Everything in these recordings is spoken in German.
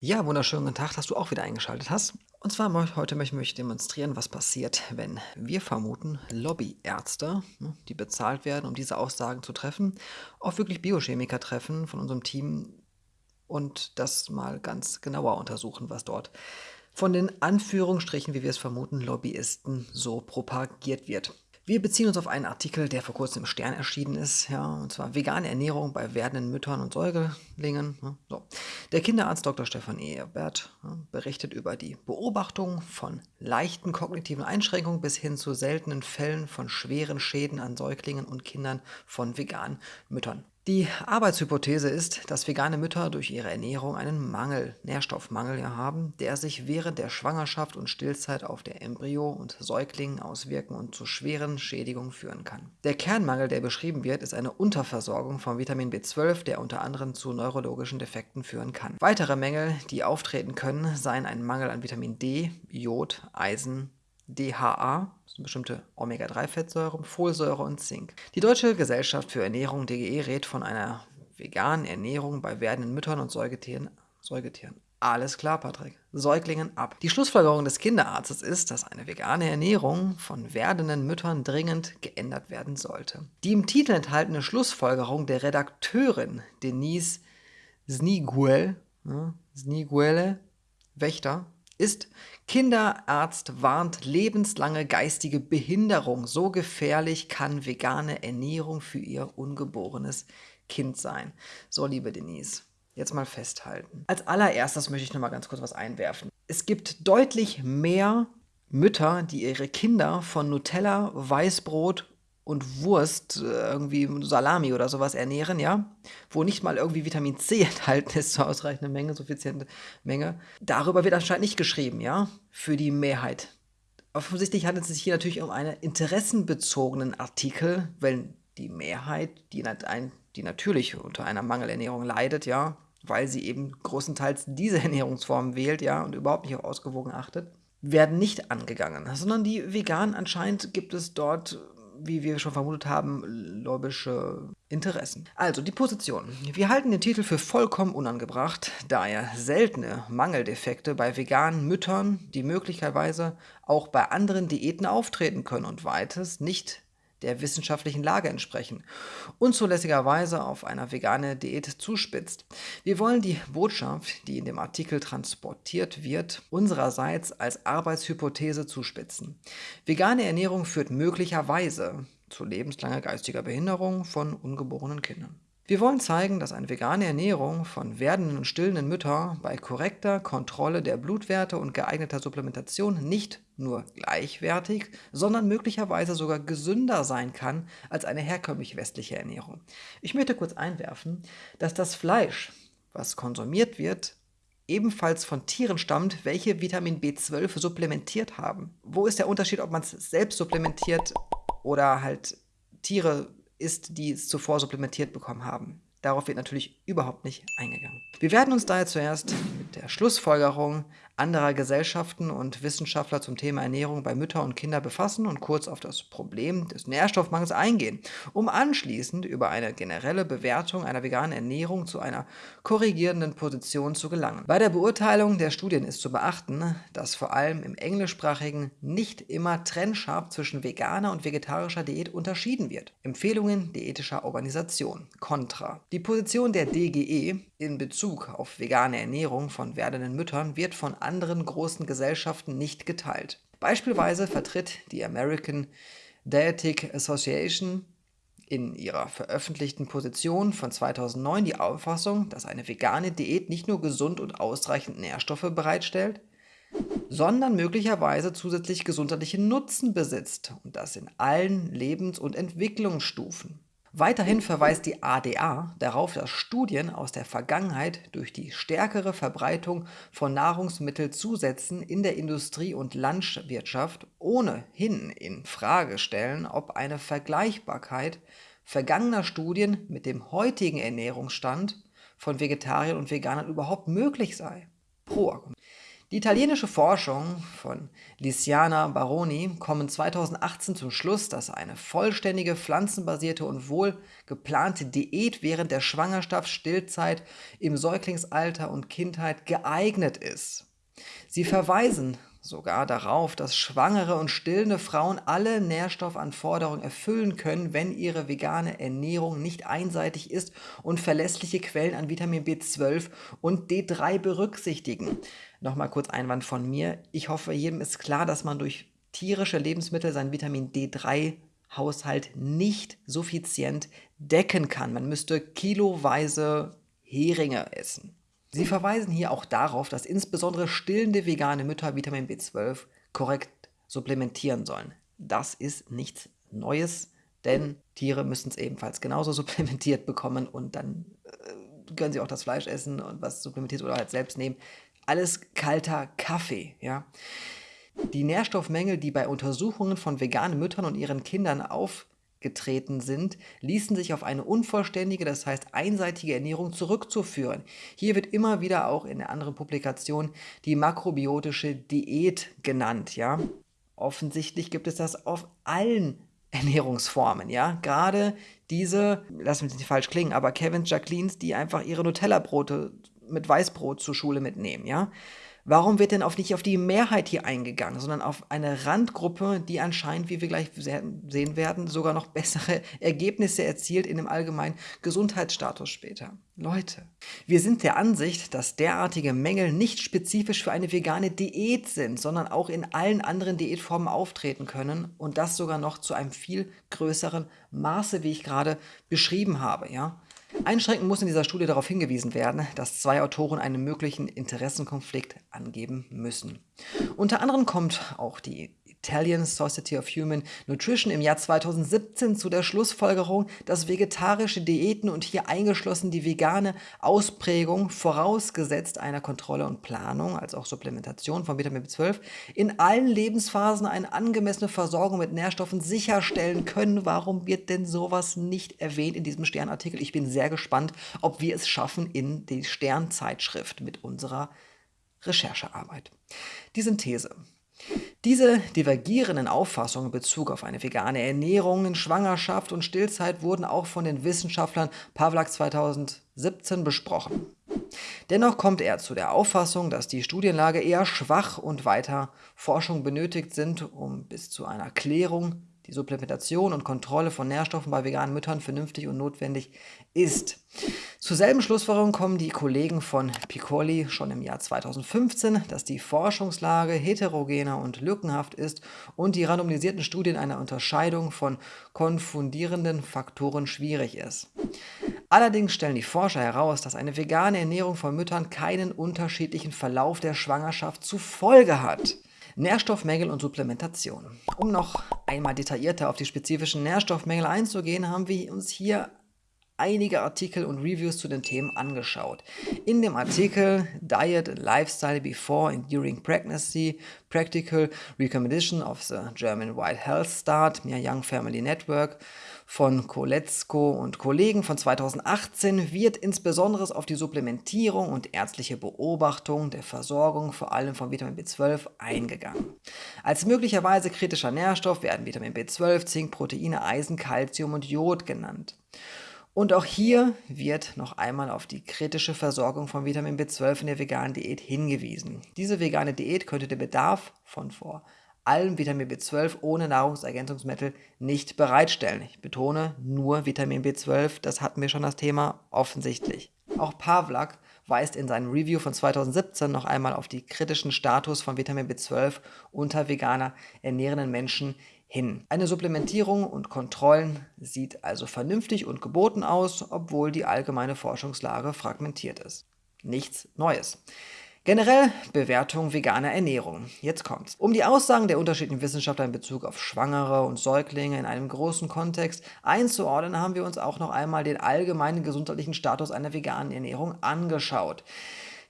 Ja, wunderschönen guten Tag, dass du auch wieder eingeschaltet hast. Und zwar heute möchte ich demonstrieren, was passiert, wenn wir vermuten, Lobbyärzte, ne, die bezahlt werden, um diese Aussagen zu treffen, auch wirklich Biochemiker treffen von unserem Team und das mal ganz genauer untersuchen, was dort von den Anführungsstrichen, wie wir es vermuten, Lobbyisten so propagiert wird. Wir beziehen uns auf einen Artikel, der vor kurzem im Stern erschienen ist, ja, und zwar vegane Ernährung bei werdenden Müttern und Säuglingen. Ja, so. Der Kinderarzt Dr. Stefan Ebert ja, berichtet über die Beobachtung von leichten kognitiven Einschränkungen bis hin zu seltenen Fällen von schweren Schäden an Säuglingen und Kindern von veganen Müttern. Die Arbeitshypothese ist, dass vegane Mütter durch ihre Ernährung einen Mangel, Nährstoffmangel haben, der sich während der Schwangerschaft und Stillzeit auf der Embryo und Säugling auswirken und zu schweren Schädigungen führen kann. Der Kernmangel, der beschrieben wird, ist eine Unterversorgung von Vitamin B12, der unter anderem zu neurologischen Defekten führen kann. Weitere Mängel, die auftreten können, seien ein Mangel an Vitamin D, Jod, Eisen, DHA, sind bestimmte Omega-3-Fettsäuren, Folsäure und Zink. Die Deutsche Gesellschaft für Ernährung DGE rät von einer veganen Ernährung bei werdenden Müttern und Säugetieren. Säugetieren. Alles klar, Patrick. Säuglingen ab. Die Schlussfolgerung des Kinderarztes ist, dass eine vegane Ernährung von werdenden Müttern dringend geändert werden sollte. Die im Titel enthaltene Schlussfolgerung der Redakteurin Denise Sniguel, ne, Sniguele Wächter ist Kinderarzt warnt lebenslange geistige Behinderung. So gefährlich kann vegane Ernährung für ihr ungeborenes Kind sein. So, liebe Denise, jetzt mal festhalten. Als allererstes möchte ich noch mal ganz kurz was einwerfen. Es gibt deutlich mehr Mütter, die ihre Kinder von Nutella, Weißbrot und Wurst, äh, irgendwie Salami oder sowas ernähren, ja, wo nicht mal irgendwie Vitamin C enthalten ist, zur ausreichenden Menge, suffiziente Menge. Darüber wird anscheinend nicht geschrieben, ja, für die Mehrheit. Offensichtlich handelt es sich hier natürlich um einen interessenbezogenen Artikel, weil die Mehrheit, die, die natürlich unter einer Mangelernährung leidet, ja, weil sie eben großenteils diese Ernährungsform wählt, ja, und überhaupt nicht auf ausgewogen achtet, werden nicht angegangen, sondern die Veganen anscheinend gibt es dort wie wir schon vermutet haben, lobbyische Interessen. Also die Position. Wir halten den Titel für vollkommen unangebracht, da er seltene Mangeldefekte bei veganen Müttern, die möglicherweise auch bei anderen Diäten auftreten können und weites nicht der wissenschaftlichen Lage entsprechen, unzulässigerweise auf eine vegane Diät zuspitzt. Wir wollen die Botschaft, die in dem Artikel transportiert wird, unsererseits als Arbeitshypothese zuspitzen. Vegane Ernährung führt möglicherweise zu lebenslanger geistiger Behinderung von ungeborenen Kindern. Wir wollen zeigen, dass eine vegane Ernährung von werdenden und stillenden Müttern bei korrekter Kontrolle der Blutwerte und geeigneter Supplementation nicht nur gleichwertig, sondern möglicherweise sogar gesünder sein kann als eine herkömmlich westliche Ernährung. Ich möchte kurz einwerfen, dass das Fleisch, was konsumiert wird, ebenfalls von Tieren stammt, welche Vitamin B12 supplementiert haben. Wo ist der Unterschied, ob man es selbst supplementiert oder halt Tiere ist, die es zuvor supplementiert bekommen haben. Darauf wird natürlich überhaupt nicht eingegangen. Wir werden uns daher zuerst mit der Schlussfolgerung anderer Gesellschaften und Wissenschaftler zum Thema Ernährung bei Mütter und Kinder befassen und kurz auf das Problem des Nährstoffmangels eingehen, um anschließend über eine generelle Bewertung einer veganen Ernährung zu einer korrigierenden Position zu gelangen. Bei der Beurteilung der Studien ist zu beachten, dass vor allem im englischsprachigen nicht immer trennscharf zwischen veganer und vegetarischer Diät unterschieden wird. Empfehlungen diätischer Organisation. Contra. Die Position der DGE in Bezug auf vegane Ernährung von werdenden Müttern wird von anderen großen Gesellschaften nicht geteilt. Beispielsweise vertritt die American Dietetic Association in ihrer veröffentlichten Position von 2009 die Auffassung, dass eine vegane Diät nicht nur gesund und ausreichend Nährstoffe bereitstellt, sondern möglicherweise zusätzlich gesundheitliche Nutzen besitzt und das in allen Lebens- und Entwicklungsstufen. Weiterhin verweist die ADA darauf, dass Studien aus der Vergangenheit durch die stärkere Verbreitung von Nahrungsmittelzusätzen in der Industrie und Landwirtschaft ohnehin in Frage stellen, ob eine Vergleichbarkeit vergangener Studien mit dem heutigen Ernährungsstand von Vegetariern und Veganern überhaupt möglich sei. Pro. Die italienische Forschung von Lisiana Baroni kommen 2018 zum Schluss, dass eine vollständige pflanzenbasierte und wohl geplante Diät während der Schwangerschaft, Stillzeit, im Säuglingsalter und Kindheit geeignet ist. Sie verweisen sogar darauf, dass schwangere und stillende Frauen alle Nährstoffanforderungen erfüllen können, wenn ihre vegane Ernährung nicht einseitig ist und verlässliche Quellen an Vitamin B12 und D3 berücksichtigen. Nochmal kurz Einwand von mir. Ich hoffe, jedem ist klar, dass man durch tierische Lebensmittel seinen Vitamin D3 Haushalt nicht suffizient decken kann. Man müsste kiloweise Heringe essen. Sie verweisen hier auch darauf, dass insbesondere stillende vegane Mütter Vitamin B12 korrekt supplementieren sollen. Das ist nichts Neues, denn Tiere müssen es ebenfalls genauso supplementiert bekommen und dann äh, können sie auch das Fleisch essen und was supplementiert oder halt selbst nehmen. Alles kalter Kaffee, ja. Die Nährstoffmängel, die bei Untersuchungen von veganen Müttern und ihren Kindern auf getreten sind, ließen sich auf eine unvollständige, das heißt einseitige Ernährung zurückzuführen. Hier wird immer wieder auch in der anderen Publikation die makrobiotische Diät genannt, ja. Offensichtlich gibt es das auf allen Ernährungsformen, ja. Gerade diese, lass mich nicht falsch klingen, aber Kevins Jacquelines, die einfach ihre Nutella-Brote mit Weißbrot zur Schule mitnehmen, ja. Warum wird denn auf nicht auf die Mehrheit hier eingegangen, sondern auf eine Randgruppe, die anscheinend, wie wir gleich sehen werden, sogar noch bessere Ergebnisse erzielt in dem allgemeinen Gesundheitsstatus später? Leute, wir sind der Ansicht, dass derartige Mängel nicht spezifisch für eine vegane Diät sind, sondern auch in allen anderen Diätformen auftreten können und das sogar noch zu einem viel größeren Maße, wie ich gerade beschrieben habe, ja. Einschränkend muss in dieser Studie darauf hingewiesen werden, dass zwei Autoren einen möglichen Interessenkonflikt angeben müssen. Unter anderem kommt auch die Italian Society of Human Nutrition im Jahr 2017 zu der Schlussfolgerung, dass vegetarische Diäten und hier eingeschlossen die vegane Ausprägung vorausgesetzt einer Kontrolle und Planung, als auch Supplementation von Vitamin B12, in allen Lebensphasen eine angemessene Versorgung mit Nährstoffen sicherstellen können. Warum wird denn sowas nicht erwähnt in diesem Sternartikel? Ich bin sehr gespannt, ob wir es schaffen in die Sternzeitschrift mit unserer Recherchearbeit. Die Synthese. Diese divergierenden Auffassungen in Bezug auf eine vegane Ernährung in Schwangerschaft und Stillzeit wurden auch von den Wissenschaftlern Pavlak 2017 besprochen. Dennoch kommt er zu der Auffassung, dass die Studienlage eher schwach und weiter Forschung benötigt sind, um bis zu einer Klärung die Supplementation und Kontrolle von Nährstoffen bei veganen Müttern vernünftig und notwendig ist. Zur selben Schlussfolgerung kommen die Kollegen von Piccoli schon im Jahr 2015, dass die Forschungslage heterogener und lückenhaft ist und die randomisierten Studien einer Unterscheidung von konfundierenden Faktoren schwierig ist. Allerdings stellen die Forscher heraus, dass eine vegane Ernährung von Müttern keinen unterschiedlichen Verlauf der Schwangerschaft zur Folge hat. Nährstoffmängel und Supplementation. Um noch einmal detaillierter auf die spezifischen Nährstoffmängel einzugehen, haben wir uns hier einige Artikel und Reviews zu den Themen angeschaut. In dem Artikel Diet and Lifestyle Before and During Pregnancy, Practical Recommendation of the German White Health Start, Mehr Young Family Network von Koletzko und Kollegen von 2018 wird insbesondere auf die Supplementierung und ärztliche Beobachtung der Versorgung vor allem von Vitamin B12 eingegangen. Als möglicherweise kritischer Nährstoff werden Vitamin B12, Zink, Proteine, Eisen, Calcium und Jod genannt. Und auch hier wird noch einmal auf die kritische Versorgung von Vitamin B12 in der veganen Diät hingewiesen. Diese vegane Diät könnte den Bedarf von vor allem Vitamin B12 ohne Nahrungsergänzungsmittel nicht bereitstellen. Ich betone nur Vitamin B12, das hatten wir schon das Thema, offensichtlich. Auch Pavlak weist in seinem Review von 2017 noch einmal auf die kritischen Status von Vitamin B12 unter veganer ernährenden Menschen hin. Eine Supplementierung und Kontrollen sieht also vernünftig und geboten aus, obwohl die allgemeine Forschungslage fragmentiert ist. Nichts Neues. Generell Bewertung veganer Ernährung. Jetzt kommt's. Um die Aussagen der unterschiedlichen Wissenschaftler in Bezug auf Schwangere und Säuglinge in einem großen Kontext einzuordnen, haben wir uns auch noch einmal den allgemeinen gesundheitlichen Status einer veganen Ernährung angeschaut.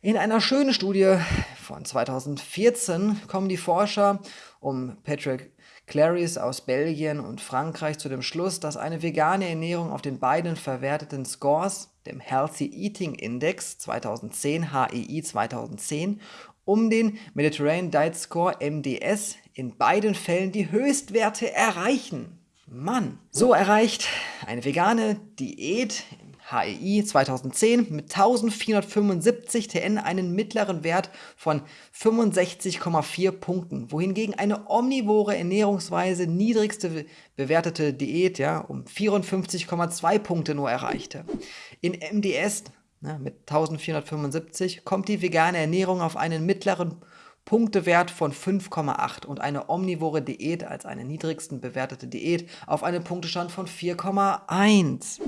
In einer schönen Studie von 2014 kommen die Forscher um Patrick Clarice aus Belgien und Frankreich zu dem Schluss, dass eine vegane Ernährung auf den beiden verwerteten Scores dem Healthy Eating Index 2010 HEI 2010 um den Mediterranean Diet Score MDS in beiden Fällen die Höchstwerte erreichen. Mann! So erreicht eine vegane Diät HEI 2010 mit 1475 TN einen mittleren Wert von 65,4 Punkten, wohingegen eine omnivore Ernährungsweise niedrigste bewertete Diät ja, um 54,2 Punkte nur erreichte. In MDS ne, mit 1475 kommt die vegane Ernährung auf einen mittleren Punktewert von 5,8 und eine omnivore Diät als eine niedrigsten bewertete Diät auf einen Punktestand von 4,1.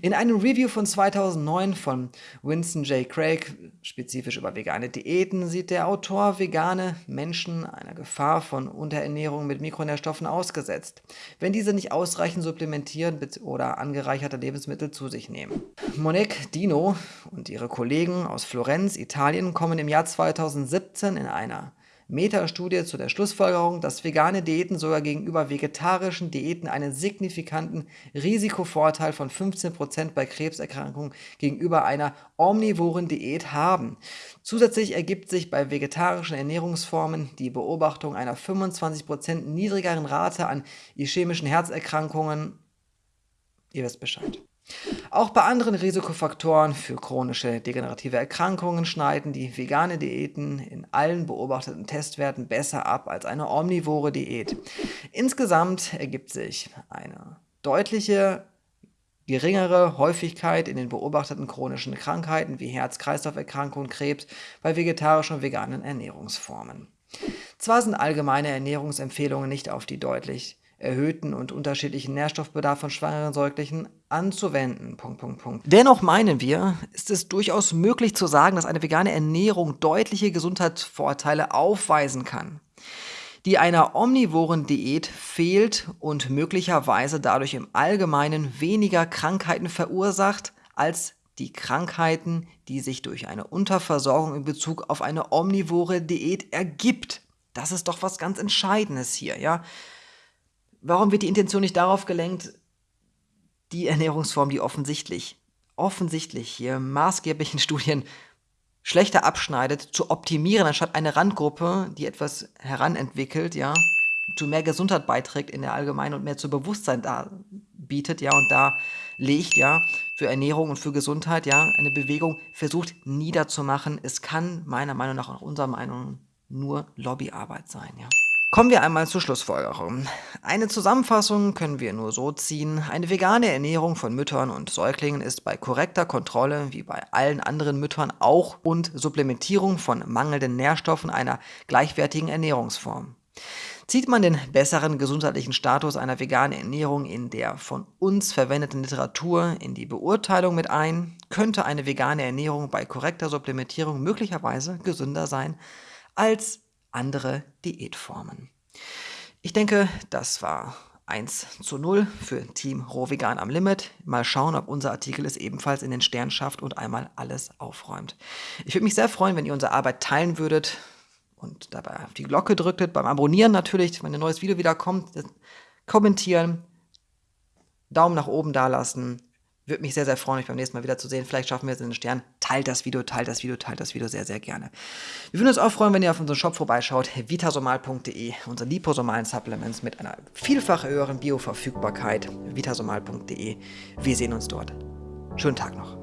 In einem Review von 2009 von Winston J. Craig, spezifisch über vegane Diäten, sieht der Autor vegane Menschen einer Gefahr von Unterernährung mit Mikronährstoffen ausgesetzt, wenn diese nicht ausreichend supplementieren oder angereicherte Lebensmittel zu sich nehmen. Monique Dino und ihre Kollegen aus Florenz, Italien, kommen im Jahr 2017 in eine einer Metastudie zu der Schlussfolgerung, dass vegane Diäten sogar gegenüber vegetarischen Diäten einen signifikanten Risikovorteil von 15% bei Krebserkrankungen gegenüber einer omnivoren Diät haben. Zusätzlich ergibt sich bei vegetarischen Ernährungsformen die Beobachtung einer 25% niedrigeren Rate an ischämischen Herzerkrankungen. Ihr wisst Bescheid. Auch bei anderen Risikofaktoren für chronische degenerative Erkrankungen schneiden die vegane Diäten in allen beobachteten Testwerten besser ab als eine omnivore Diät. Insgesamt ergibt sich eine deutliche geringere Häufigkeit in den beobachteten chronischen Krankheiten wie Herz-Kreislauf-Erkrankungen, Krebs bei vegetarischen und veganen Ernährungsformen. Zwar sind allgemeine Ernährungsempfehlungen nicht auf die deutlich erhöhten und unterschiedlichen Nährstoffbedarf von schwangeren Säuglichen anzuwenden. Punkt, Punkt, Punkt. Dennoch meinen wir, ist es durchaus möglich zu sagen, dass eine vegane Ernährung deutliche Gesundheitsvorteile aufweisen kann, die einer omnivoren Diät fehlt und möglicherweise dadurch im Allgemeinen weniger Krankheiten verursacht als die Krankheiten, die sich durch eine Unterversorgung in Bezug auf eine omnivore Diät ergibt. Das ist doch was ganz Entscheidendes hier, ja. Warum wird die Intention nicht darauf gelenkt, die Ernährungsform, die offensichtlich, offensichtlich hier maßgeblichen Studien schlechter abschneidet, zu optimieren, anstatt eine Randgruppe, die etwas heranentwickelt, ja, zu mehr Gesundheit beiträgt in der Allgemeinen und mehr zu Bewusstsein da bietet, ja, und da legt, ja, für Ernährung und für Gesundheit, ja, eine Bewegung versucht niederzumachen. Es kann meiner Meinung nach, auch unserer Meinung, nur Lobbyarbeit sein, ja. Kommen wir einmal zur Schlussfolgerung. Eine Zusammenfassung können wir nur so ziehen. Eine vegane Ernährung von Müttern und Säuglingen ist bei korrekter Kontrolle, wie bei allen anderen Müttern auch, und Supplementierung von mangelnden Nährstoffen einer gleichwertigen Ernährungsform. Zieht man den besseren gesundheitlichen Status einer veganen Ernährung in der von uns verwendeten Literatur in die Beurteilung mit ein, könnte eine vegane Ernährung bei korrekter Supplementierung möglicherweise gesünder sein als andere Diätformen. Ich denke, das war 1 zu 0 für Team Rohvegan am Limit. Mal schauen, ob unser Artikel es ebenfalls in den Stern schafft und einmal alles aufräumt. Ich würde mich sehr freuen, wenn ihr unsere Arbeit teilen würdet und dabei auf die Glocke drücktet. Beim Abonnieren natürlich, wenn ein neues Video wieder kommt, kommentieren, Daumen nach oben dalassen würde mich sehr, sehr freuen, euch beim nächsten Mal wieder zu sehen. Vielleicht schaffen wir es in den Stern. Teilt das Video, teilt das Video, teilt das Video sehr, sehr gerne. Wir würden uns auch freuen, wenn ihr auf unseren Shop vorbeischaut, vitasomal.de, unsere liposomalen Supplements mit einer vielfach höheren Bioverfügbarkeit, vitasomal.de. Wir sehen uns dort. Schönen Tag noch.